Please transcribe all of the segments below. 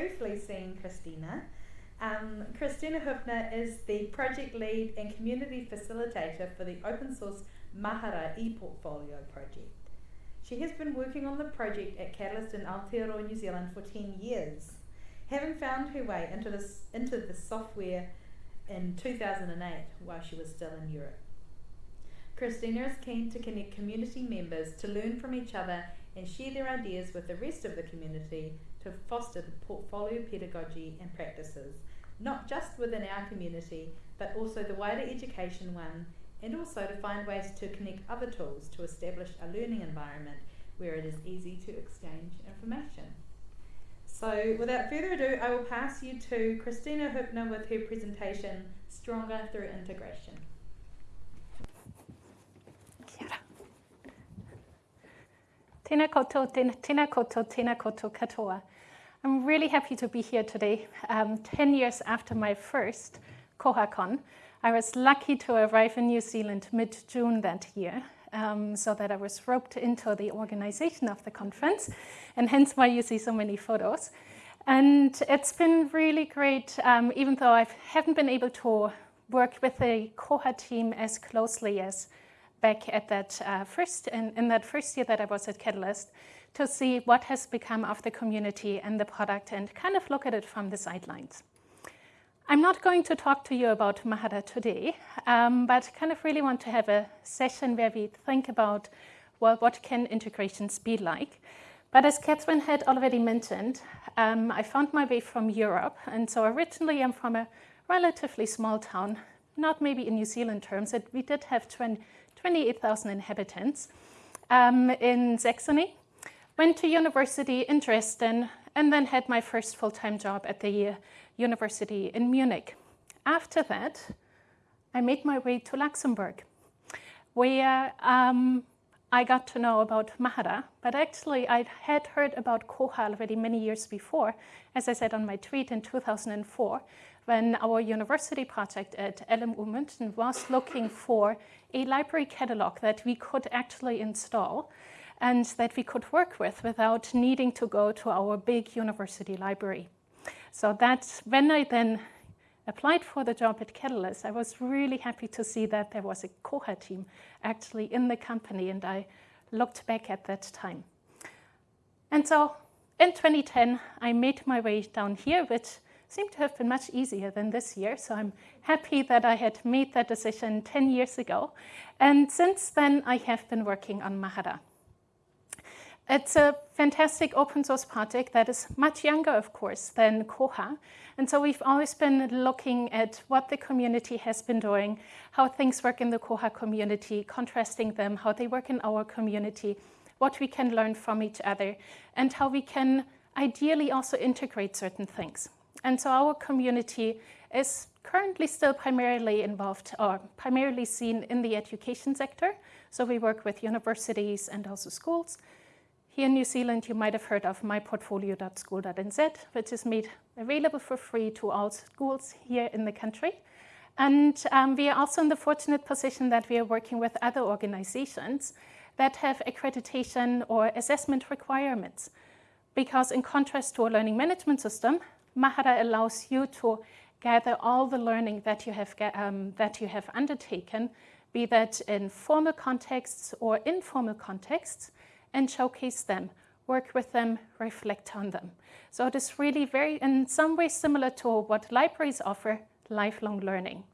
briefly seen Kristina. Um, Kristina Hoeppner is the project lead and community facilitator for the open source Mahara e-portfolio project. She has been working on the project at Catalyst in Aotearoa, New Zealand for 10 years, having found her way into, this, into the software in 2008 while she was still in Europe. Kristina is keen to connect community members to learn from each other and share their ideas with the rest of the community to foster the portfolio pedagogy and practices, not just within our community, but also the wider education one, and also to find ways to connect other tools to establish a learning environment where it is easy to exchange information. So without further ado, I will pass you to Kristina Hoeppner with her presentation, Stronger Through Integration. Tēnā koutou, tēnā, koutou, tēnā koutou katoa. I'm really happy to be here today, um, 10 years after my first KohaCon. I was lucky to arrive in New Zealand mid-June that year, um, so that I was roped into the organization of the conference, and hence why you see so many photos. And it's been really great, um, even though I haven't been able to work with the Koha team as closely as back at that uh, first, in, in that first year that I was at Catalyst, to see what has become of the community and the product and kind of look at it from the sidelines. I'm not going to talk to you about Mahara today, um, but kind of really want to have a session where we think about, well, what can integrations be like? But as Catherine had already mentioned, um, I found my way from Europe. And so originally I'm from a relatively small town, not maybe in New Zealand terms, but we did have 20, 28,000 inhabitants um, in Saxony. Went to university in Dresden and then had my first full-time job at the university in Munich. After that, I made my way to Luxembourg, where um, I got to know about Mahara, but actually I had heard about Koha already many years before, as I said on my tweet in 2004, when our university project at LMU München was looking for a library catalog that we could actually install and that we could work with without needing to go to our big university library. So that's when I then applied for the job at Catalyst, I was really happy to see that there was a Koha team actually in the company and I looked back at that time. And so in 2010, I made my way down here, which seemed to have been much easier than this year. So I'm happy that I had made that decision 10 years ago. And since then, I have been working on Mahara. It's a fantastic open source project that is much younger, of course, than Koha. And so we've always been looking at what the community has been doing, how things work in the Koha community, contrasting them, how they work in our community, what we can learn from each other, and how we can ideally also integrate certain things. And so our community is currently still primarily involved or primarily seen in the education sector. So we work with universities and also schools. Here in New Zealand, you might have heard of myportfolio.school.nz, which is made available for free to all schools here in the country. And um, we are also in the fortunate position that we are working with other organizations that have accreditation or assessment requirements. Because in contrast to a learning management system, Mahara allows you to gather all the learning that you have, um, that you have undertaken, be that in formal contexts or informal contexts, and showcase them, work with them, reflect on them. So it is really very, in some ways similar to what libraries offer, lifelong learning.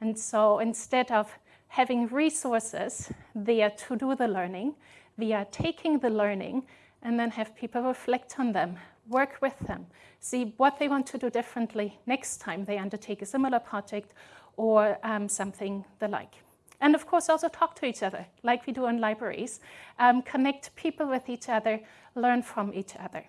And so instead of having resources there to do the learning, we are taking the learning and then have people reflect on them, work with them, see what they want to do differently next time they undertake a similar project or um, something the like. And of course, also talk to each other, like we do in libraries, um, connect people with each other, learn from each other.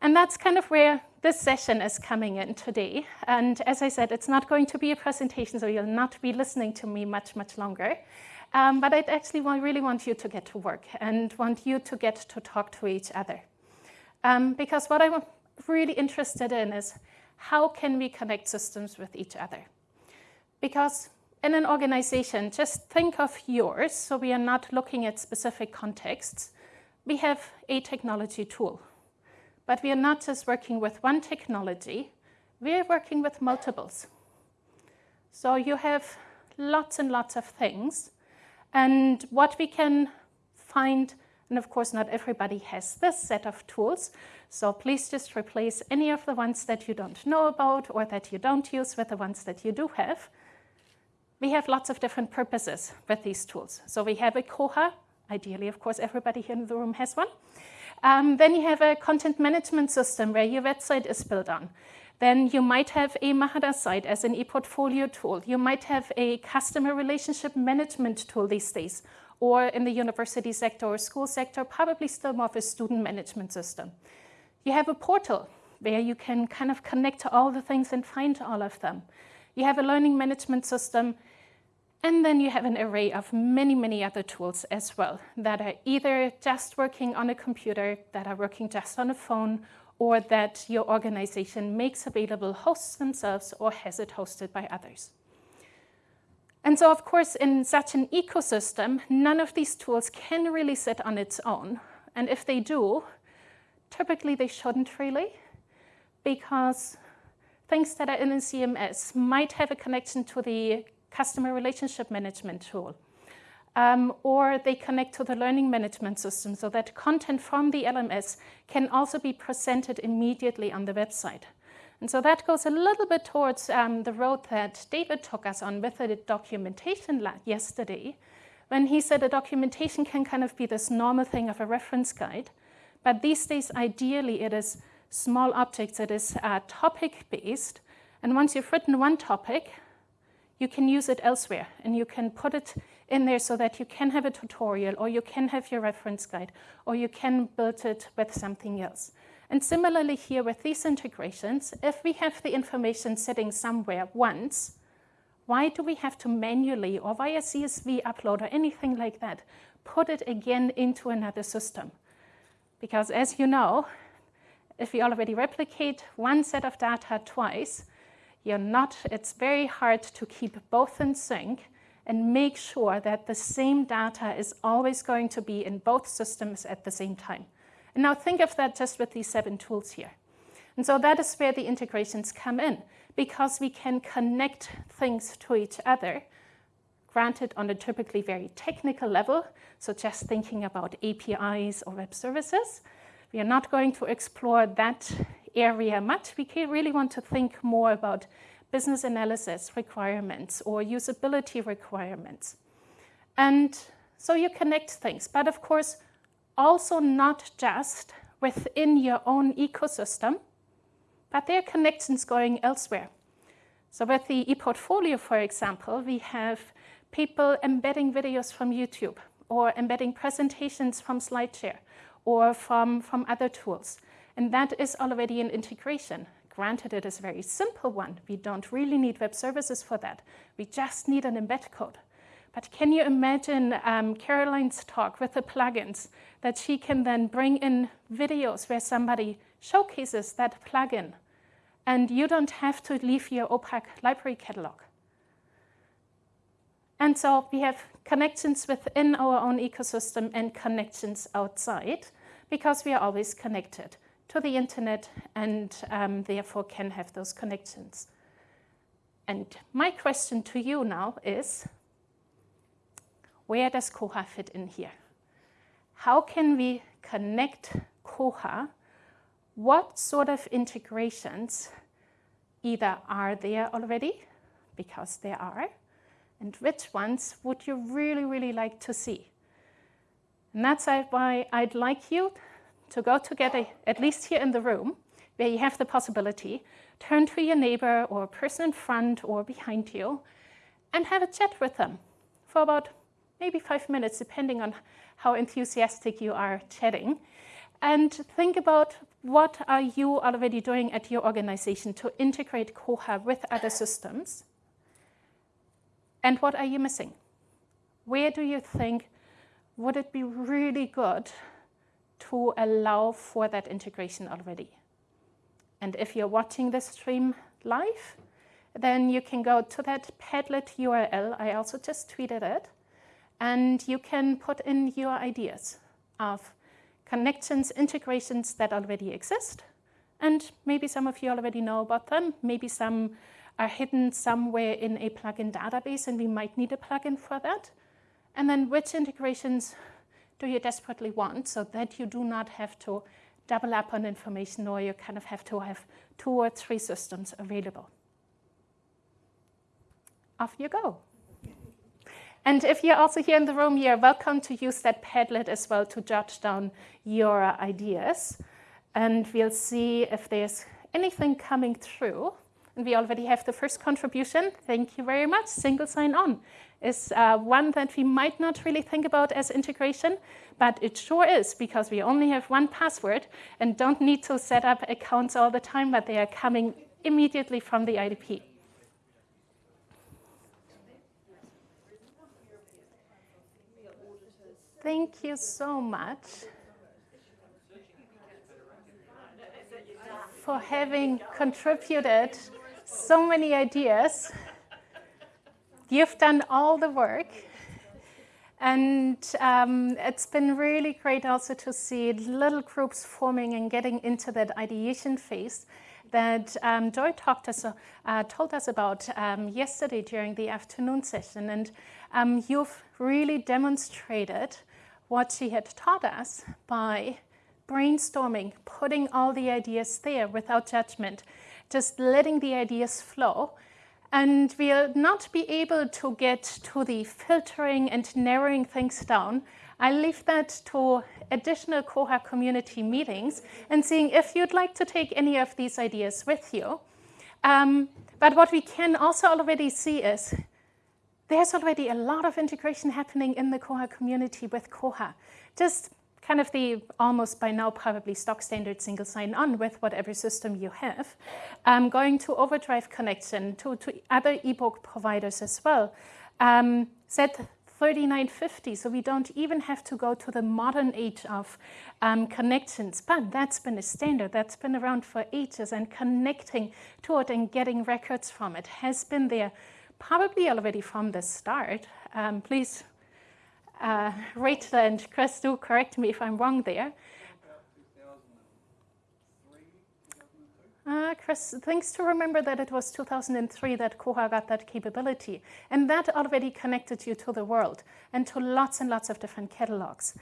And that's kind of where this session is coming in today. And as I said, it's not going to be a presentation, so you'll not be listening to me much, much longer. Um, but I actually really want you to get to work and want you to get to talk to each other. Um, because what I'm really interested in is how can we connect systems with each other? Because in an organization, just think of yours, so we are not looking at specific contexts. We have a technology tool. But we are not just working with one technology, we're working with multiples. So you have lots and lots of things. And what we can find, and of course, not everybody has this set of tools. So please just replace any of the ones that you don't know about or that you don't use with the ones that you do have. We have lots of different purposes with these tools. So we have a Koha. Ideally, of course, everybody here in the room has one. Um, then you have a content management system where your website is built on. Then you might have a Mahara site as an e-portfolio tool. You might have a customer relationship management tool these days, or in the university sector or school sector, probably still more of a student management system. You have a portal where you can kind of connect to all the things and find all of them. You have a learning management system, and then you have an array of many, many other tools as well that are either just working on a computer, that are working just on a phone, or that your organization makes available hosts themselves or has it hosted by others. And so, of course, in such an ecosystem, none of these tools can really sit on its own. And if they do, typically they shouldn't really, because things that are in a CMS might have a connection to the customer relationship management tool um, or they connect to the learning management system so that content from the LMS can also be presented immediately on the website. And so that goes a little bit towards um, the road that David took us on with the documentation yesterday, when he said a documentation can kind of be this normal thing of a reference guide. But these days, ideally, it is small objects, it is uh, topic based. And once you've written one topic, you can use it elsewhere and you can put it in there so that you can have a tutorial or you can have your reference guide or you can build it with something else. And similarly here with these integrations, if we have the information sitting somewhere once, why do we have to manually or via CSV upload or anything like that, put it again into another system? Because as you know, if we already replicate one set of data twice, you're not, it's very hard to keep both in sync and make sure that the same data is always going to be in both systems at the same time. And now think of that just with these seven tools here. And so that is where the integrations come in, because we can connect things to each other, granted on a typically very technical level, so just thinking about APIs or web services. We are not going to explore that area much. We really want to think more about business analysis requirements or usability requirements. And so you connect things, but of course, also not just within your own ecosystem, but there are connections going elsewhere. So with the ePortfolio, for example, we have people embedding videos from YouTube or embedding presentations from SlideShare or from, from other tools. And that is already an integration. Granted, it is a very simple one. We don't really need web services for that. We just need an embed code. But can you imagine um, Caroline's talk with the plugins that she can then bring in videos where somebody showcases that plugin and you don't have to leave your OPAC library catalog? And so we have connections within our own ecosystem and connections outside because we are always connected to the internet and um, therefore can have those connections. And my question to you now is, where does Koha fit in here? How can we connect Koha? What sort of integrations either are there already, because there are, and which ones would you really, really like to see? And that's why I'd like you to go together, at least here in the room, where you have the possibility, turn to your neighbor or a person in front or behind you and have a chat with them for about maybe five minutes, depending on how enthusiastic you are chatting. And think about what are you already doing at your organization to integrate Koha with other systems? And what are you missing? Where do you think would it be really good to allow for that integration already. And if you're watching this stream live, then you can go to that Padlet URL. I also just tweeted it. And you can put in your ideas of connections, integrations that already exist. And maybe some of you already know about them. Maybe some are hidden somewhere in a plugin database and we might need a plugin for that. And then which integrations do you desperately want so that you do not have to double up on information or you kind of have to have two or three systems available. Off you go. And if you're also here in the room, you're welcome to use that Padlet as well to jot down your ideas. And we'll see if there's anything coming through. And we already have the first contribution. Thank you very much. Single sign-on is uh, one that we might not really think about as integration, but it sure is because we only have one password and don't need to set up accounts all the time, but they are coming immediately from the IDP. Thank you so much for having contributed so many ideas. You've done all the work. And um, it's been really great also to see little groups forming and getting into that ideation phase that um, Joy talked us, uh, told us about um, yesterday during the afternoon session. And um, you've really demonstrated what she had taught us by brainstorming, putting all the ideas there without judgment, just letting the ideas flow. And we'll not be able to get to the filtering and narrowing things down. I leave that to additional Koha community meetings and seeing if you'd like to take any of these ideas with you. Um, but what we can also already see is there's already a lot of integration happening in the Koha community with Koha. Just kind of the almost by now probably stock standard single sign-on with whatever system you have, um, going to Overdrive connection to, to other ebook providers as well. Um, Z3950, so we don't even have to go to the modern age of um, connections, but that's been a standard, that's been around for ages, and connecting to it and getting records from it has been there probably already from the start. Um, please uh, Rachel and Chris do correct me if I'm wrong there. Uh, Chris, thanks to remember that it was 2003 that Koha got that capability. And that already connected you to the world and to lots and lots of different catalogs.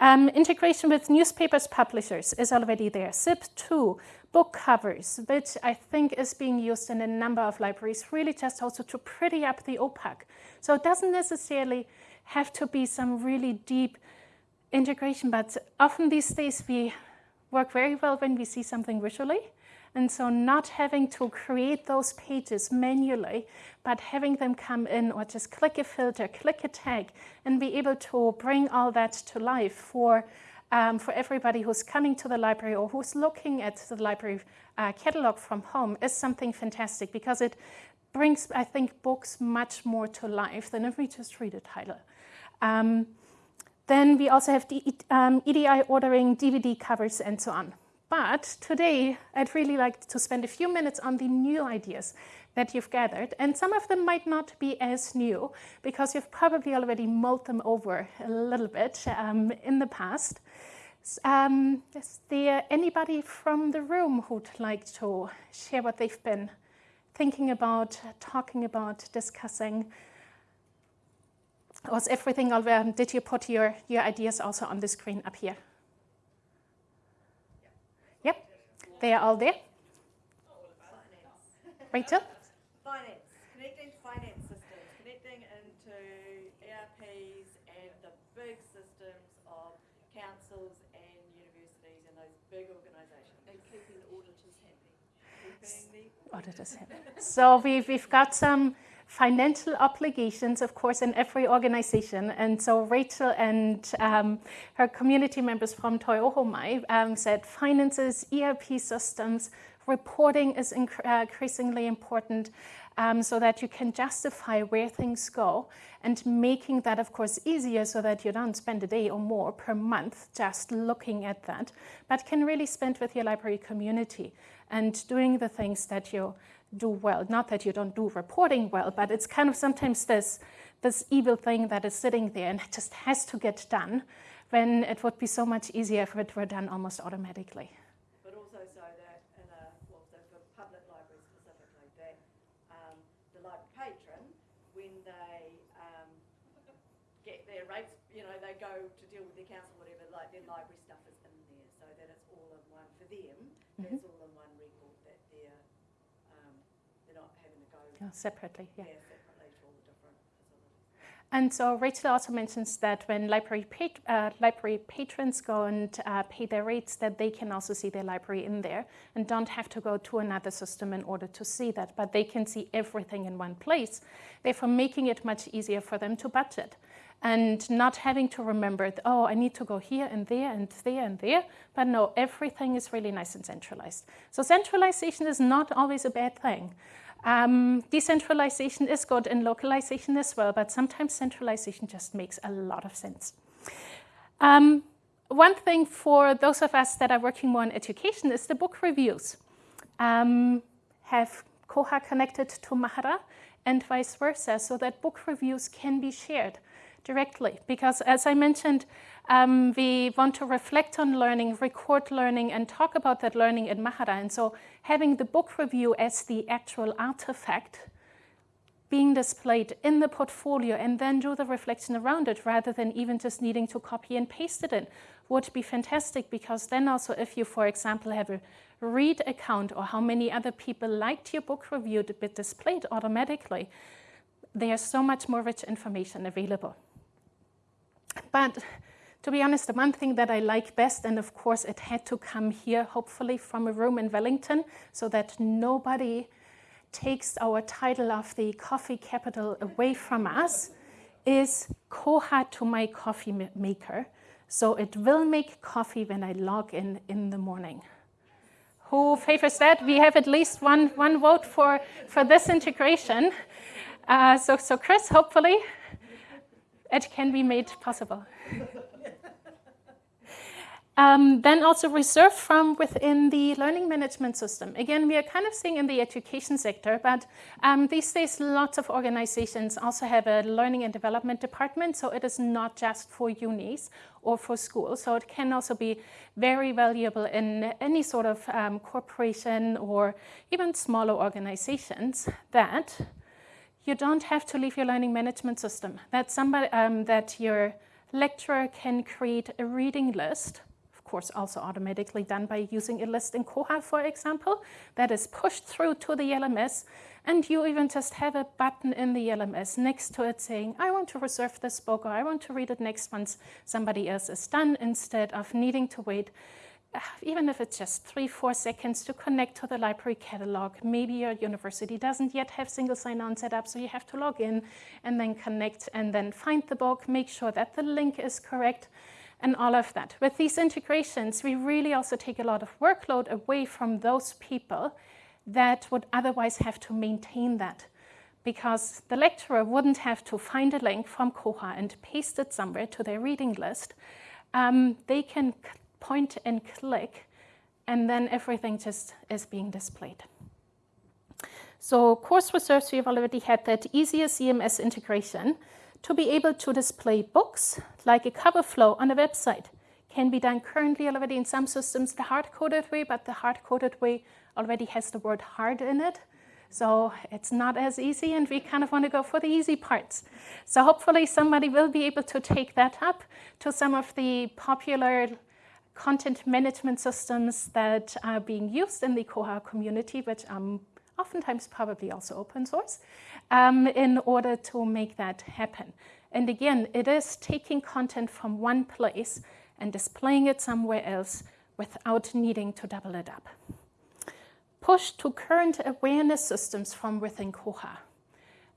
Um, integration with newspapers publishers is already there. ZIP2, book covers, which I think is being used in a number of libraries, really just also to pretty up the OPAC. So it doesn't necessarily have to be some really deep integration, but often these days we work very well when we see something visually. And so not having to create those pages manually, but having them come in or just click a filter, click a tag, and be able to bring all that to life for, um, for everybody who's coming to the library or who's looking at the library uh, catalog from home is something fantastic because it brings, I think, books much more to life than if we just read a title. Um, then we also have the um, EDI ordering, DVD covers, and so on. But today, I'd really like to spend a few minutes on the new ideas that you've gathered. And some of them might not be as new because you've probably already mulled them over a little bit um, in the past. Um, is there anybody from the room who'd like to share what they've been thinking about, talking about, discussing? Was everything over? Did you put your, your ideas also on the screen up here? They are all there? Rachel? Finance. Connecting to finance systems. Connecting into ERPs and the big systems of councils and universities and those big organisations. And keeping auditors happy. Keeping the Auditors happy. So we've, we've got some financial obligations, of course, in every organization. And so Rachel and um, her community members from Toi Ohomai um, said finances, ERP systems, reporting is uh, increasingly important um, so that you can justify where things go and making that, of course, easier so that you don't spend a day or more per month just looking at that, but can really spend with your library community and doing the things that you do well. Not that you don't do reporting well, but it's kind of sometimes this, this evil thing that is sitting there and it just has to get done when it would be so much easier if it were done almost automatically. But also so that in a, well, so for public libraries specifically, that um, the library patron, when they um, get their rates, you know, they go to deal with their council, whatever, like their library stuff is in there, so that it's all in one, for them, Mhm. it's all in one record, that they're, um, they're not having to go, Yeah, separately, yeah. yeah, separately to all the different facilities. And so Rachel also mentions that when library, pat- uh, library patrons go and uh, pay their rates, that they can also see their library in there and don't have to go to another system in order to see that, but they can see everything in one place, therefore making it much easier for them to budget and not having to remember, oh, I need to go here and there and there and there, but no, everything is really nice and centralized. So centralization is not always a bad thing. Um, decentralization is good and localization as well, but sometimes centralization just makes a lot of sense. Um, one thing for those of us that are working more on education is the book reviews. Um, have Koha connected to Mahara and vice versa, so that book reviews can be shared directly. Because as I mentioned, um, we want to reflect on learning, record learning, and talk about that learning in Mahara. And so having the book review as the actual artifact being displayed in the portfolio and then do the reflection around it rather than even just needing to copy and paste it in would be fantastic because then also if you, for example, have a read account or how many other people liked your book review to be displayed automatically, there's so much more rich information available. But to be honest, the one thing that I like best, and of course it had to come here, hopefully from a room in Wellington, so that nobody takes our title of the coffee capital away from us, is Koha to my coffee maker. So it will make coffee when I log in in the morning. Who favors that? We have at least one, one vote for, for this integration. Uh, so, so, Chris, hopefully it can be made possible. Um, then also reserved from within the learning management system. Again, we are kind of seeing in the education sector, but um, these days lots of organizations also have a learning and development department, so it is not just for unis or for schools. So it can also be very valuable in any sort of um, corporation or even smaller organizations that you don't have to leave your learning management system. That somebody um, that your lecturer can create a reading list of course, also automatically done by using a list in Koha, for example, that is pushed through to the LMS. And you even just have a button in the LMS next to it saying, I want to reserve this book or I want to read it next once somebody else is done, instead of needing to wait, even if it's just three, four seconds to connect to the library catalog. Maybe your university doesn't yet have single sign on set up, so you have to log in and then connect and then find the book, make sure that the link is correct and all of that. With these integrations, we really also take a lot of workload away from those people that would otherwise have to maintain that. Because the lecturer wouldn't have to find a link from Koha and paste it somewhere to their reading list. Um, they can point and click, and then everything just is being displayed. So course reserves, we've already had that easier CMS integration to be able to display books like a cover flow on a website can be done currently already in some systems the hard-coded way, but the hard-coded way already has the word hard in it. So it's not as easy, and we kind of want to go for the easy parts. So hopefully somebody will be able to take that up to some of the popular content management systems that are being used in the Koha community, which are oftentimes probably also open source, um, in order to make that happen. And again, it is taking content from one place and displaying it somewhere else without needing to double it up. Push to current awareness systems from within Koha.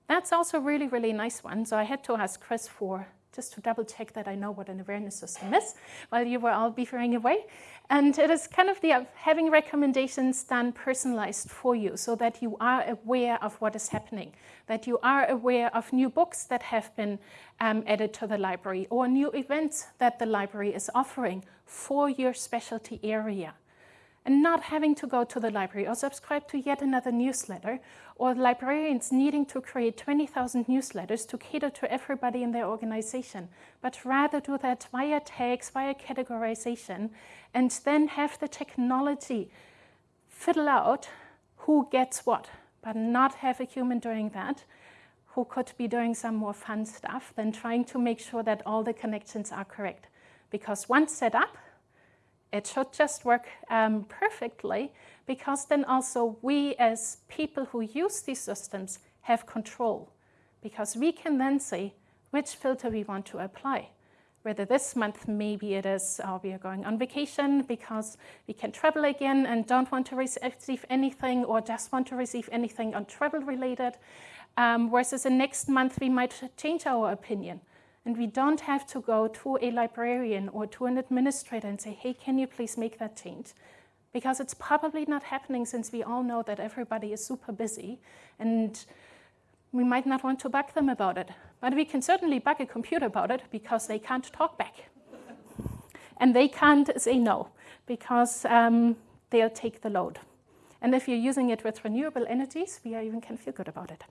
That's also a really, really nice one. So I had to ask Chris for just to double check that I know what an awareness system is while you were all beavering away. And it is kind of the uh, having recommendations done personalized for you so that you are aware of what is happening, that you are aware of new books that have been um, added to the library or new events that the library is offering for your specialty area. And not having to go to the library or subscribe to yet another newsletter, or librarians needing to create 20,000 newsletters to cater to everybody in their organization, but rather do that via tags, via categorization, and then have the technology fiddle out who gets what, but not have a human doing that who could be doing some more fun stuff than trying to make sure that all the connections are correct. Because once set up, it should just work um, perfectly because then also we as people who use these systems have control because we can then say which filter we want to apply. Whether this month maybe it is uh, we are going on vacation because we can travel again and don't want to receive anything or just want to receive anything on travel related. Um, versus the next month we might change our opinion and we don't have to go to a librarian or to an administrator and say, hey, can you please make that change? Because it's probably not happening since we all know that everybody is super busy and we might not want to bug them about it. But we can certainly bug a computer about it because they can't talk back. and they can't say no because um, they'll take the load. And if you're using it with renewable energies, we even can feel good about it.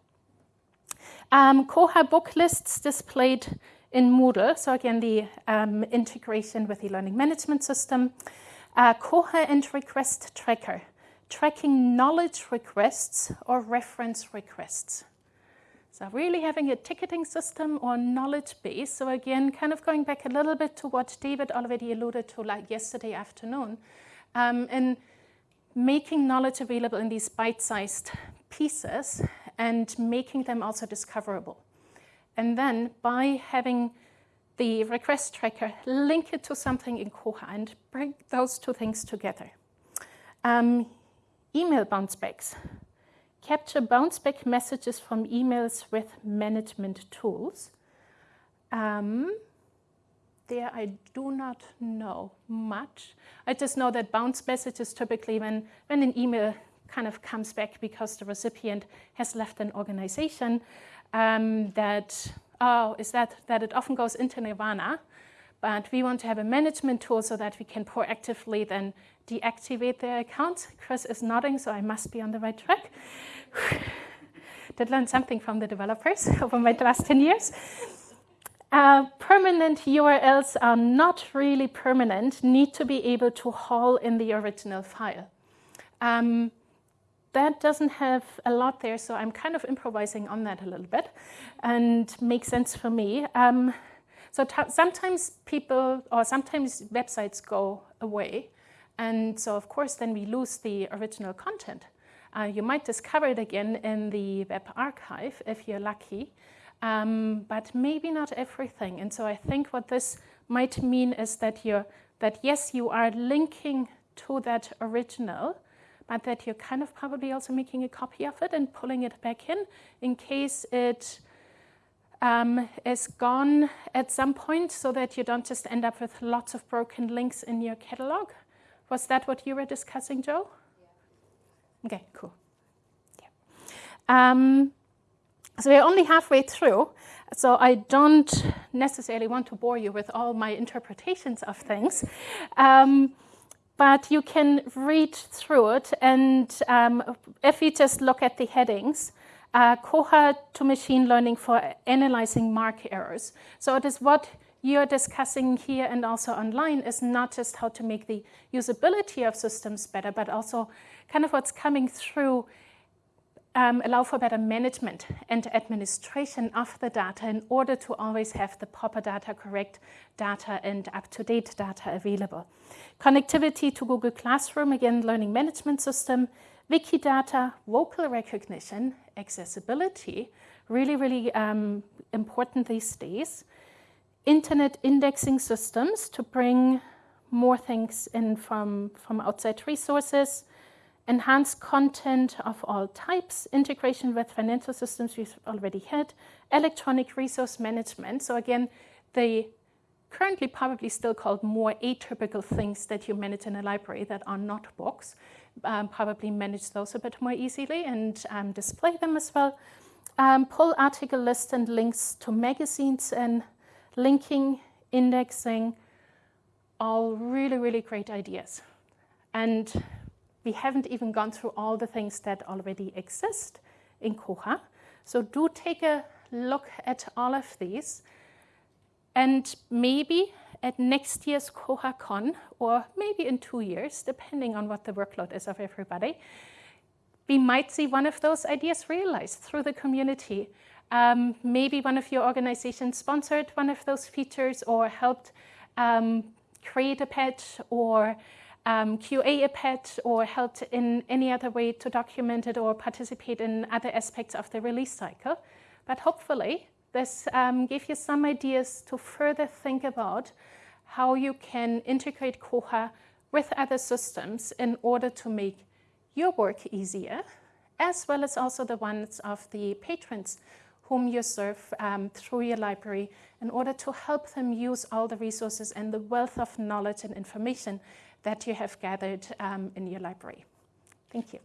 Um, Koha book lists displayed in Moodle. So again, the um, integration with the learning management system. Uh, Koha and request tracker, tracking knowledge requests or reference requests. So really having a ticketing system or knowledge base. So again, kind of going back a little bit to what David already alluded to like yesterday afternoon, um, and making knowledge available in these bite-sized pieces and making them also discoverable. And then by having the request tracker, link it to something in Koha and bring those two things together. Um, email bounce backs. Capture bounce back messages from emails with management tools. Um, there I do not know much. I just know that bounce messages typically when, when an email kind of comes back because the recipient has left an organization, um, that, oh, is that, that it often goes into nirvana, but we want to have a management tool so that we can proactively then deactivate their account. Chris is nodding, so I must be on the right track. Did learn something from the developers over my last 10 years. Uh, permanent URLs are not really permanent, need to be able to haul in the original file. Um, that doesn't have a lot there, so I'm kind of improvising on that a little bit and makes sense for me. Um, so sometimes people or sometimes websites go away, and so of course then we lose the original content. Uh, you might discover it again in the web archive if you're lucky, um, but maybe not everything. And so I think what this might mean is that you're that yes, you are linking to that original, but that you're kind of probably also making a copy of it and pulling it back in in case it um, is gone at some point so that you don't just end up with lots of broken links in your catalog. Was that what you were discussing, Joe? Yeah. Okay, cool. Yeah. Um, so we're only halfway through, so I don't necessarily want to bore you with all my interpretations of things. Um, but you can read through it. And um, if we just look at the headings, uh, Koha to machine learning for analyzing MARC errors. So it is what you're discussing here and also online is not just how to make the usability of systems better, but also kind of what's coming through um, allow for better management and administration of the data in order to always have the proper data, correct data, and up-to-date data available. Connectivity to Google Classroom, again, learning management system, Wikidata, vocal recognition, accessibility, really, really um, important these days. Internet indexing systems to bring more things in from, from outside resources, enhanced content of all types, integration with financial systems we've already had, electronic resource management. So again, the currently probably still called more atypical things that you manage in a library that are not books, um, probably manage those a bit more easily and um, display them as well. Um, pull article lists and links to magazines and linking, indexing, all really, really great ideas. And we haven't even gone through all the things that already exist in Koha. So do take a look at all of these. And maybe at next year's KohaCon, or maybe in two years, depending on what the workload is of everybody, we might see one of those ideas realized through the community. Um, maybe one of your organizations sponsored one of those features or helped um, create a patch or um, QA a patch or helped in any other way to document it or participate in other aspects of the release cycle. But hopefully this um, gave you some ideas to further think about how you can integrate Koha with other systems in order to make your work easier, as well as also the ones of the patrons whom you serve um, through your library in order to help them use all the resources and the wealth of knowledge and information that you have gathered um, in your library. Thank you.